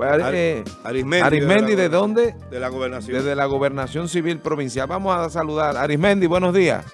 Eh, Arismendi, Arismendi, ¿de, dónde? De la gobernación. Desde la gobernación civil provincial. Vamos a saludar. Arismendi, buenos días.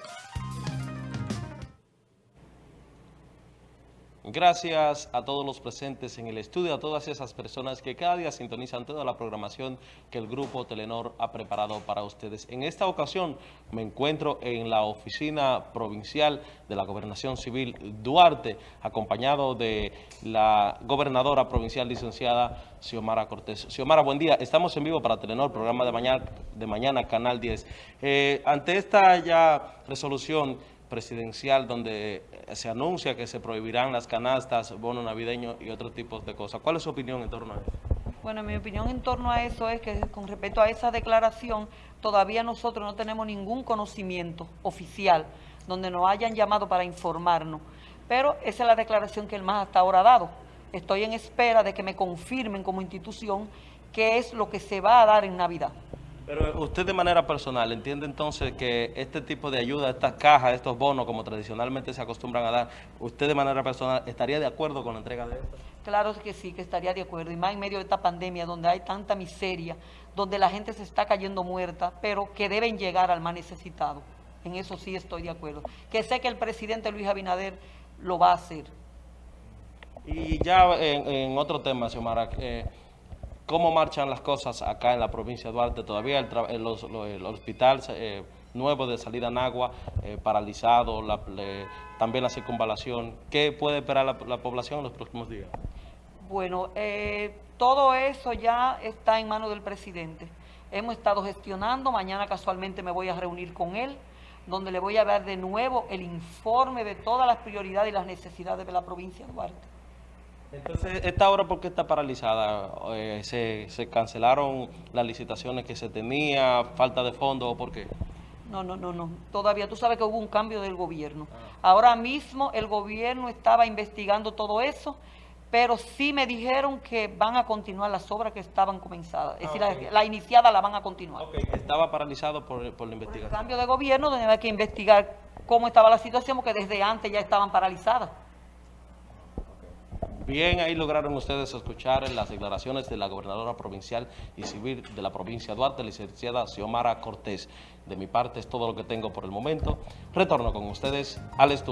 Gracias a todos los presentes en el estudio, a todas esas personas que cada día sintonizan toda la programación que el Grupo Telenor ha preparado para ustedes. En esta ocasión me encuentro en la oficina provincial de la Gobernación Civil Duarte, acompañado de la gobernadora provincial licenciada Xiomara Cortés. Xiomara, buen día. Estamos en vivo para Telenor, programa de mañana, de mañana Canal 10. Eh, ante esta ya resolución presidencial donde se anuncia que se prohibirán las canastas, bonos navideños y otros tipos de cosas. ¿Cuál es su opinión en torno a eso? Bueno, mi opinión en torno a eso es que con respecto a esa declaración, todavía nosotros no tenemos ningún conocimiento oficial donde nos hayan llamado para informarnos. Pero esa es la declaración que el MAS hasta ahora ha dado. Estoy en espera de que me confirmen como institución qué es lo que se va a dar en Navidad. Pero usted de manera personal entiende entonces que este tipo de ayuda, estas cajas, estos bonos, como tradicionalmente se acostumbran a dar, ¿usted de manera personal estaría de acuerdo con la entrega de esto? Claro que sí, que estaría de acuerdo. Y más en medio de esta pandemia, donde hay tanta miseria, donde la gente se está cayendo muerta, pero que deben llegar al más necesitado. En eso sí estoy de acuerdo. Que sé que el presidente Luis Abinader lo va a hacer. Y ya en, en otro tema, Xiomara, eh, ¿Cómo marchan las cosas acá en la provincia de Duarte? Todavía el, hospital eh, nuevo de salida en agua, eh, paralizado, también la circunvalación. ¿Qué puede esperar la, la población en los próximos días? Bueno, eh, todo eso ya está en manos del presidente. Hemos estado gestionando, mañana casualmente me voy a reunir con él, donde le voy a dar de nuevo el informe de todas las prioridades y las necesidades de la provincia de Duarte. Entonces, ¿esta obra por qué está paralizada? Eh, ¿se, ¿se, cancelaron las licitaciones que se tenía, falta de fondos o por qué? No, no, no, no. Todavía tú sabes que hubo un cambio del gobierno. Ah. Ahora mismo el gobierno estaba investigando todo eso, pero sí me dijeron que van a continuar las obras que estaban comenzadas. Es ah, decir, okay. la, la, iniciada la van a continuar. Okay. Estaba paralizado por, por la investigación. Por el cambio de gobierno, donde hay que investigar cómo estaba la situación, porque desde antes ya estaban paralizadas. Bien, ahí lograron ustedes escuchar las declaraciones de la gobernadora provincial y civil de la provincia de Duarte, licenciada Xiomara Cortés. De mi parte es todo lo que tengo por el momento. Retorno con ustedes al estudio.